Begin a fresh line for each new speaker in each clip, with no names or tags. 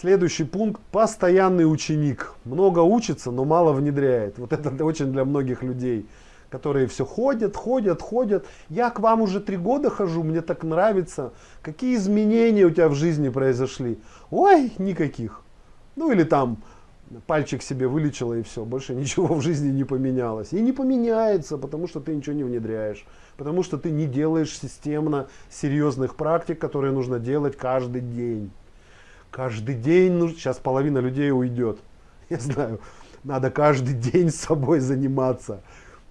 Следующий пункт. Постоянный ученик. Много учится, но мало внедряет. Вот это очень для многих людей, которые все ходят, ходят, ходят. Я к вам уже три года хожу, мне так нравится. Какие изменения у тебя в жизни произошли? Ой, никаких. Ну или там пальчик себе вылечила и все, больше ничего в жизни не поменялось. И не поменяется, потому что ты ничего не внедряешь, потому что ты не делаешь системно серьезных практик, которые нужно делать каждый день. Каждый день, ну, сейчас половина людей уйдет, я знаю, надо каждый день с собой заниматься.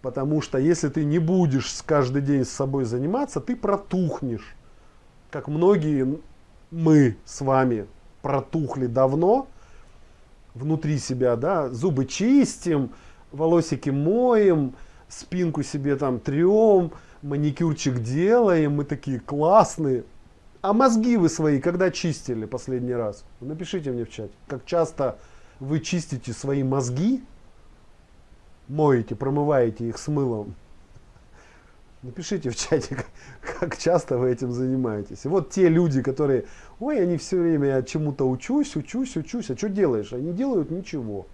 Потому что если ты не будешь каждый день с собой заниматься, ты протухнешь. Как многие мы с вами протухли давно, внутри себя, да, зубы чистим, волосики моем, спинку себе там трем, маникюрчик делаем, мы такие классные. А мозги вы свои когда чистили последний раз? Напишите мне в чате, как часто вы чистите свои мозги, моете, промываете их с мылом. Напишите в чате, как часто вы этим занимаетесь. И вот те люди, которые, ой, они все время я чему-то учусь, учусь, учусь. А что делаешь? Они делают ничего.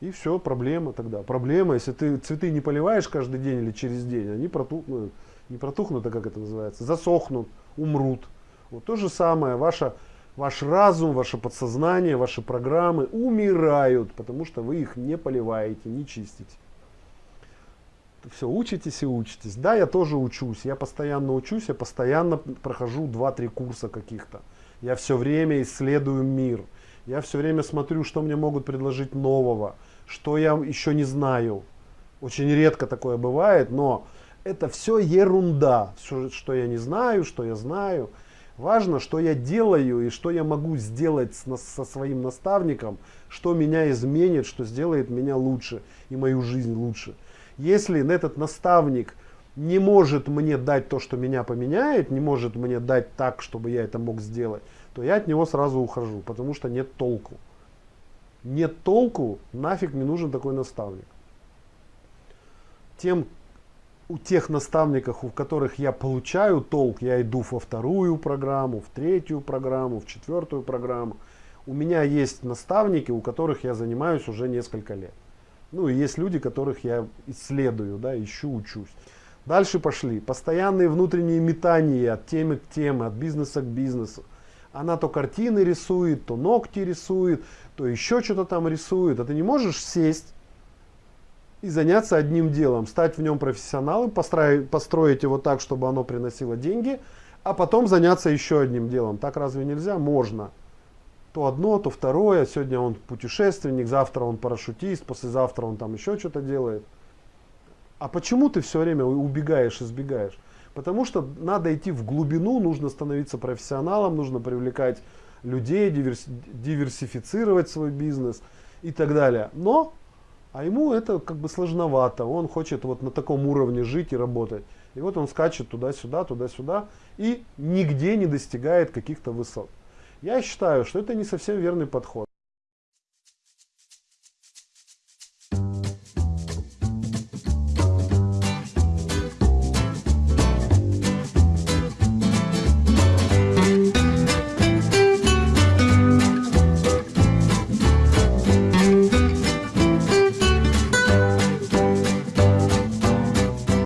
И все, проблема тогда. Проблема, если ты цветы не поливаешь каждый день или через день, они протухнут, не протухнут, а как это называется, засохнут, умрут. Вот то же самое, ваша, ваш разум, ваше подсознание, ваши программы умирают, потому что вы их не поливаете, не чистите все учитесь и учитесь. Да, я тоже учусь, я постоянно учусь, я постоянно прохожу 2-3 курса каких-то. Я все время исследую мир. Я все время смотрю, что мне могут предложить нового, что я еще не знаю. Очень редко такое бывает, но это все ерунда. Все, что я не знаю, что я знаю. Важно, что я делаю и что я могу сделать с, со своим наставником, что меня изменит, что сделает меня лучше и мою жизнь лучше. Если этот наставник не может мне дать то, что меня поменяет, не может мне дать так, чтобы я это мог сделать, то я от него сразу ухожу, потому что нет толку. Нет толку, нафиг не нужен такой наставник. Тем, у тех наставников, у которых я получаю толк, я иду во вторую программу, в третью программу, в четвертую программу. У меня есть наставники, у которых я занимаюсь уже несколько лет. Ну и есть люди, которых я исследую, да, ищу, учусь. Дальше пошли. Постоянные внутренние метания от темы к теме, от бизнеса к бизнесу. Она то картины рисует, то ногти рисует, то еще что-то там рисует. А ты не можешь сесть и заняться одним делом, стать в нем профессионалом, построить, построить его так, чтобы оно приносило деньги, а потом заняться еще одним делом. Так разве нельзя? Можно то одно, то второе. Сегодня он путешественник, завтра он парашютист, послезавтра он там еще что-то делает. А почему ты все время убегаешь, избегаешь? Потому что надо идти в глубину, нужно становиться профессионалом, нужно привлекать людей, диверс, диверсифицировать свой бизнес и так далее. Но, а ему это как бы сложновато, он хочет вот на таком уровне жить и работать. И вот он скачет туда-сюда, туда-сюда и нигде не достигает каких-то высот. Я считаю, что это не совсем верный подход.